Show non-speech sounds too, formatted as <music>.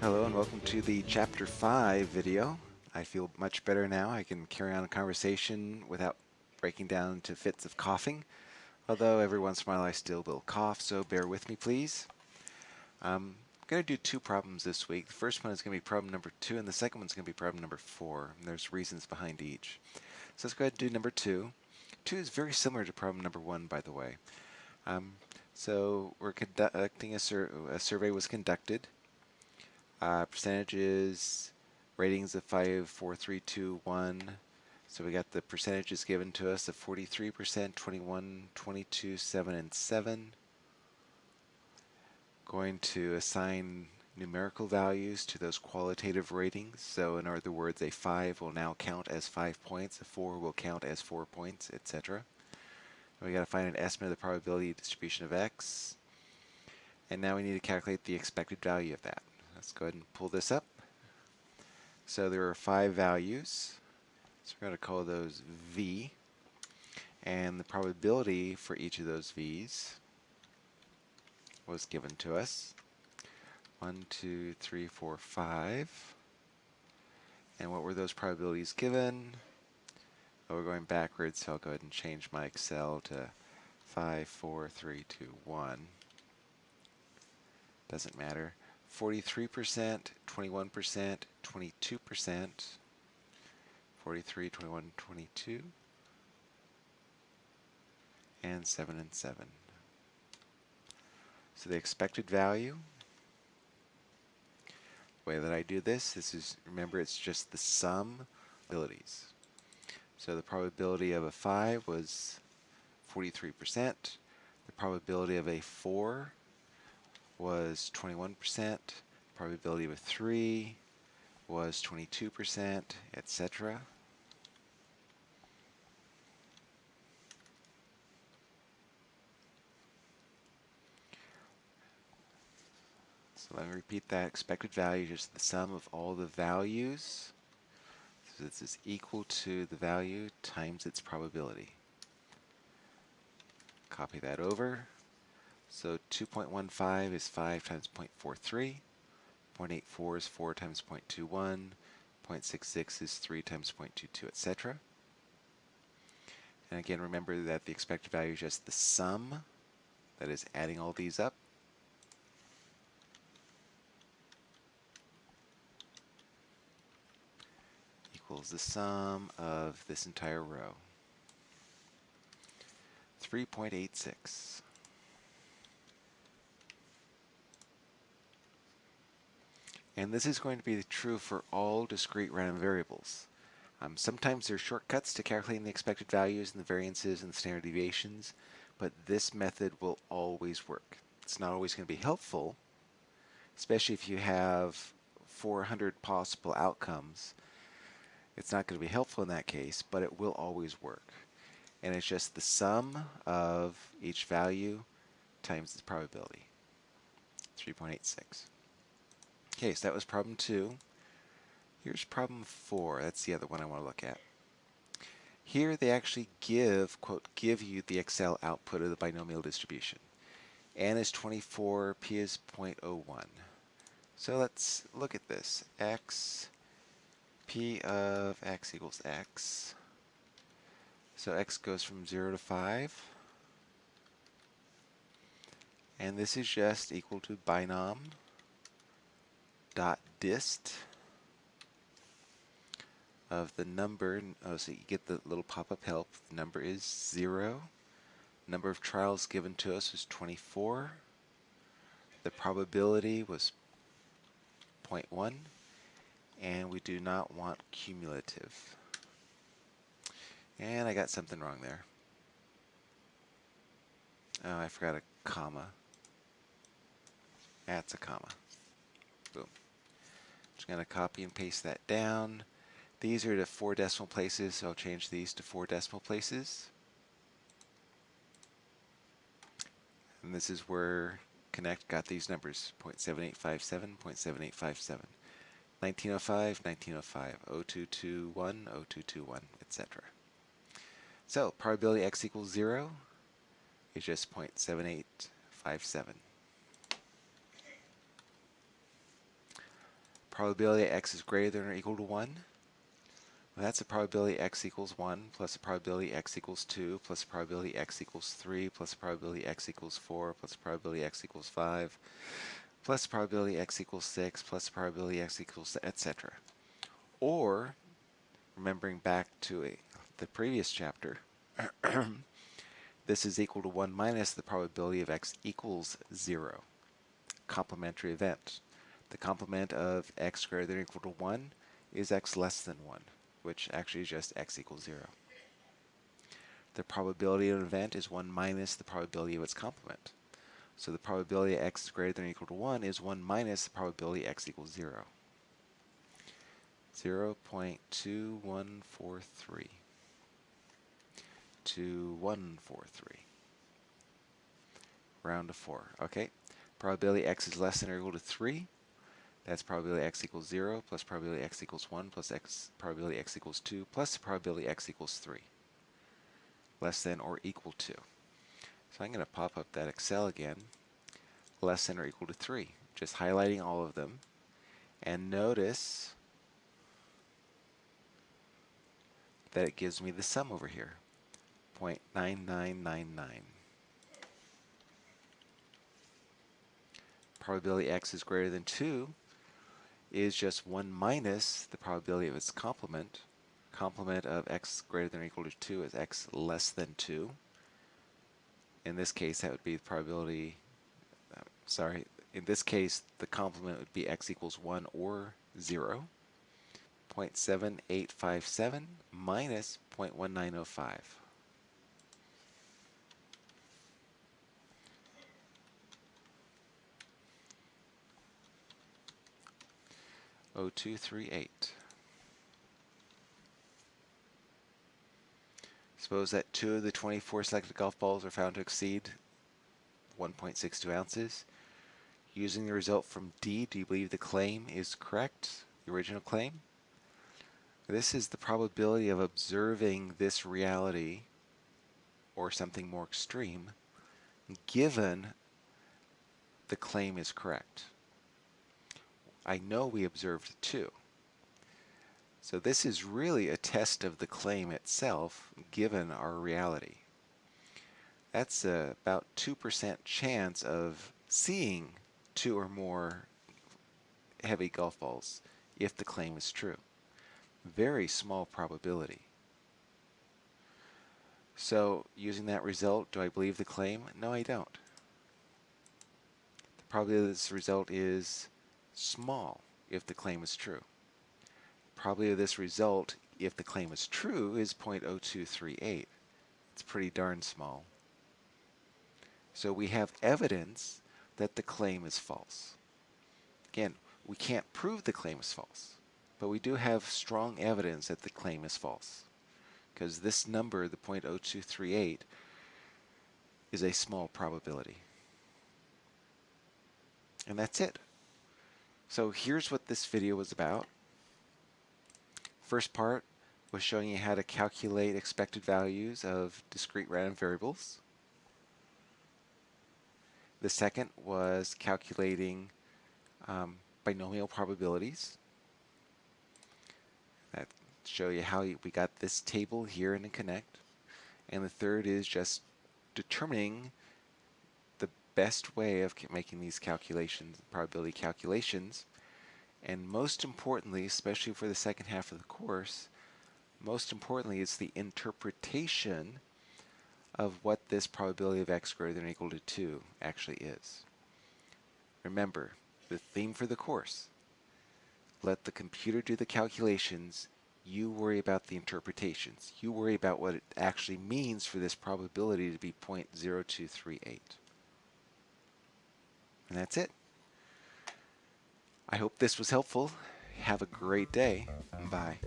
Hello and welcome to the Chapter 5 video. I feel much better now. I can carry on a conversation without breaking down into fits of coughing, although every once in a while I still will cough, so bear with me please. Um, I'm going to do two problems this week. The first one is going to be problem number 2, and the second one is going to be problem number 4. And there's reasons behind each. So let's go ahead and do number 2. 2 is very similar to problem number 1, by the way. Um, so we're conducting a, sur a survey was conducted uh, percentages, ratings of 5, 4, 3, 2, 1. So we got the percentages given to us of 43%, 21, 22, 7, and 7. Going to assign numerical values to those qualitative ratings. So in other words, a 5 will now count as 5 points, a 4 will count as 4 points, etc. We got to find an estimate of the probability distribution of x. And now we need to calculate the expected value of that. Let's go ahead and pull this up. So there are five values. So we're going to call those V. And the probability for each of those V's was given to us. One, two, three, four, five. And what were those probabilities given? Oh, we're going backwards, so I'll go ahead and change my Excel to 5, 4, 3, 2, 1. Doesn't matter. 43%, 21%, 22%, 43, 21, 22, and 7 and 7. So the expected value, the way that I do this, this is, remember it's just the sum abilities. So the probability of a 5 was 43%. The probability of a 4 was 21%, probability a 3 was 22%, etc. So let me repeat that expected value, is the sum of all the values. So this is equal to the value times its probability. Copy that over. So 2.15 is 5 times 0.43. 0.84 is 4 times 0.21. 0.66 is 3 times 0.22, etc. And again, remember that the expected value is just the sum, that is adding all these up. equals the sum of this entire row. 3.86. And this is going to be true for all discrete random variables. Um, sometimes there are shortcuts to calculating the expected values and the variances and the standard deviations, but this method will always work. It's not always going to be helpful, especially if you have 400 possible outcomes. It's not going to be helpful in that case, but it will always work. And it's just the sum of each value times the probability, 3.86. Okay, so that was problem two. Here's problem four. That's the other one I want to look at. Here they actually give, quote, give you the Excel output of the binomial distribution. N is 24, P is 0.01. So let's look at this. X, P of X equals X. So X goes from 0 to 5. And this is just equal to binom dot dist of the number, oh, so you get the little pop-up help, the number is 0. Number of trials given to us was 24. The probability was 0.1, and we do not want cumulative. And I got something wrong there. Oh, I forgot a comma. That's a comma. Just going to copy and paste that down. These are the four decimal places, so I'll change these to four decimal places. And this is where Connect got these numbers, 0.7857, 0.7857. 1905, 1905, 0221, 0221, etc. So probability x equals 0 is just 0.7857. Probability x is greater than or equal to 1. Well, that's a probability x equals 1 plus a probability x equals 2 plus a probability x equals 3 plus a probability x equals 4 plus a probability x equals 5 plus probability x equals 6 plus probability x equals etc. Or, remembering back to a, the previous chapter, <clears throat> this is equal to 1 minus the probability of x equals 0, complementary event. The complement of x greater than or equal to 1 is x less than 1, which actually is just x equals 0. The probability of an event is 1 minus the probability of its complement. So the probability x is greater than or equal to 1 is 1 minus the probability x equals 0. 0 0.2143. 2143. Round to 4. Okay. Probability x is less than or equal to 3. That's probability x equals 0 plus probability x equals 1 plus x probability x equals 2 plus probability x equals 3. Less than or equal to. So I'm going to pop up that Excel again, less than or equal to 3, just highlighting all of them. And notice that it gives me the sum over here, 0.9999. Probability x is greater than 2 is just 1 minus the probability of its complement. Complement of x greater than or equal to 2 is x less than 2 in this case that would be the probability, uh, sorry, in this case the complement would be x equals 1 or 0. 0.7857 minus 0.1905. O two three eight. Suppose that two of the 24 selected golf balls are found to exceed 1.62 ounces. Using the result from D, do you believe the claim is correct, the original claim? This is the probability of observing this reality or something more extreme given the claim is correct. I know we observed 2. So this is really a test of the claim itself given our reality. That's a, about 2% chance of seeing two or more heavy golf balls if the claim is true. Very small probability. So using that result, do I believe the claim? No, I don't. The probability of this result is small if the claim is true Probably this result, if the claim is true, is 0.0238. It's pretty darn small. So we have evidence that the claim is false. Again, we can't prove the claim is false, but we do have strong evidence that the claim is false. Because this number, the 0.0238, is a small probability. And that's it. So here's what this video was about. First part was showing you how to calculate expected values of discrete random variables. The second was calculating um, binomial probabilities. That show you how we got this table here in Connect. And the third is just determining best way of making these calculations, probability calculations, and most importantly, especially for the second half of the course, most importantly is the interpretation of what this probability of x greater than or equal to 2 actually is. Remember, the theme for the course, let the computer do the calculations, you worry about the interpretations. You worry about what it actually means for this probability to be 0.0238. That's it. I hope this was helpful. Have a great day. Bye.